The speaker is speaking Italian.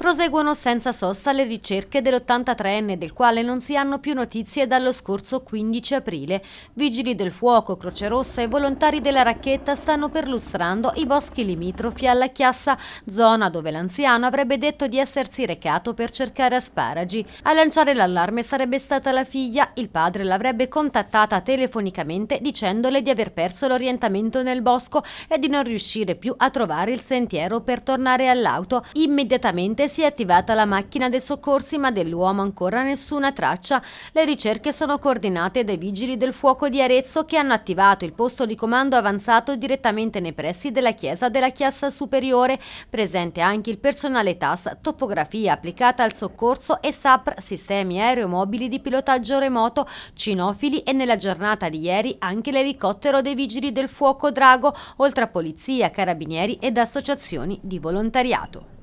Proseguono senza sosta le ricerche dell'83enne del quale non si hanno più notizie dallo scorso 15 aprile. Vigili del fuoco, Croce Rossa e volontari della racchetta stanno perlustrando i boschi limitrofi alla Chiassa, zona dove l'anziano avrebbe detto di essersi recato per cercare asparagi. A lanciare l'allarme sarebbe stata la figlia, il padre l'avrebbe contattata telefonicamente dicendole di aver perso l'orientamento nel bosco e di non riuscire più a trovare il sentiero per tornare all'auto. Immediatamente si è attivata la macchina dei soccorsi ma dell'uomo ancora nessuna traccia. Le ricerche sono coordinate dai vigili del fuoco di Arezzo che hanno attivato il posto di comando avanzato direttamente nei pressi della chiesa della Chiassa Superiore, presente anche il personale TAS, topografia applicata al soccorso e SAPR, sistemi aeromobili di pilotaggio remoto, cinofili e nella giornata di ieri anche l'elicottero dei vigili del fuoco Drago, oltre a polizia, carabinieri ed associazioni di volontariato.